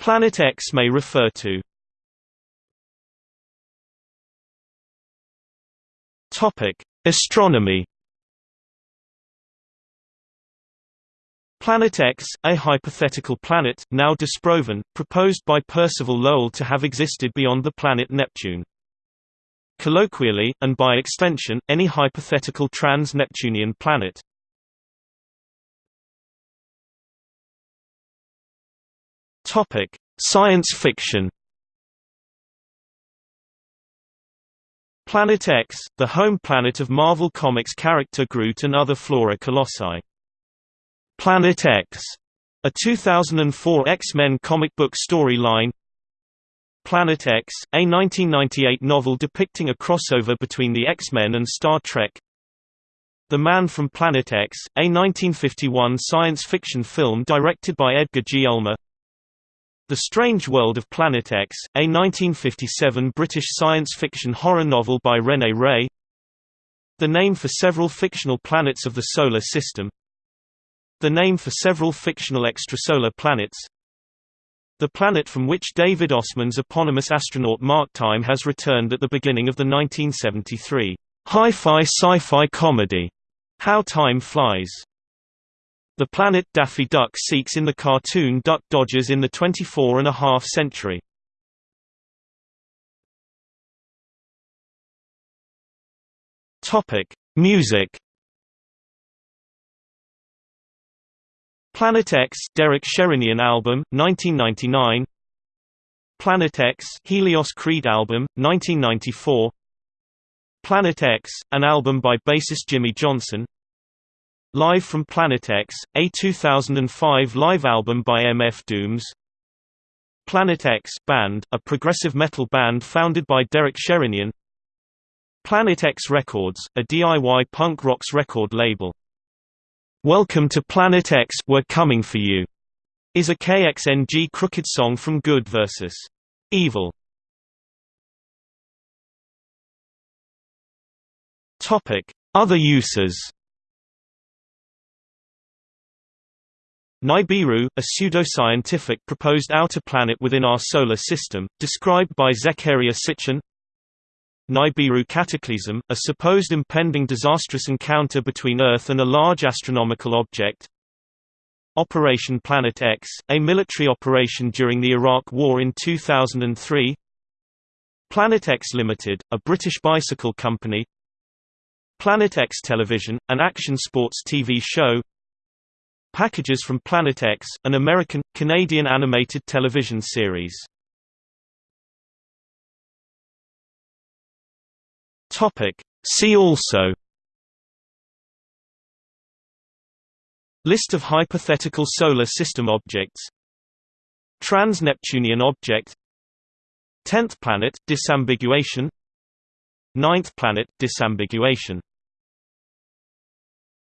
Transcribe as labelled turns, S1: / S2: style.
S1: Planet X may refer to Topic: Astronomy Planet X, a hypothetical planet, now disproven, proposed by Percival Lowell to have existed beyond the planet Neptune. Colloquially, and by extension, any hypothetical trans-Neptunian planet. Topic: Science fiction. Planet X, the home planet of Marvel Comics character Groot and other Flora Colossi. Planet X, a 2004 X-Men comic book storyline. Planet X, a 1998 novel depicting a crossover between the X-Men and Star Trek. The Man from Planet X, a 1951 science fiction film directed by Edgar G. Ulmer. The Strange World of Planet X, a 1957 British science fiction horror novel by René Ray. The name for several fictional planets of the Solar System the name for several fictional extrasolar planets the planet from which David Ossman's eponymous astronaut Mark Time has returned at the beginning of the 1973 hi-fi sci-fi comedy How Time Flies. The planet Daffy Duck seeks in the cartoon Duck Dodgers in the 24 and a half century. Topic: Music. Planet X Derek Sherinian album 1999 Planet X Helios Creed album 1994 Planet X an album by bassist Jimmy Johnson Live from Planet X a 2005 live album by MF Dooms Planet X Band a progressive metal band founded by Derek Sherinian Planet X Records a DIY punk rocks record label Welcome to Planet X We're Coming For You is a KXNG crooked song from Good vs. Evil. Other uses. Nibiru, a pseudo-scientific proposed outer planet within our solar system, described by Zecharia Sitchin Nibiru Cataclysm, a supposed impending disastrous encounter between Earth and a large astronomical object. Operation Planet X, a military operation during the Iraq War in 2003. Planet X Limited, a British bicycle company. Planet X Television, an action sports TV show. Packages from Planet X, an American, Canadian animated television series.
S2: Topic. See also.
S1: List of hypothetical solar system objects. Trans-Neptunian object. Tenth planet, disambiguation. Ninth planet, disambiguation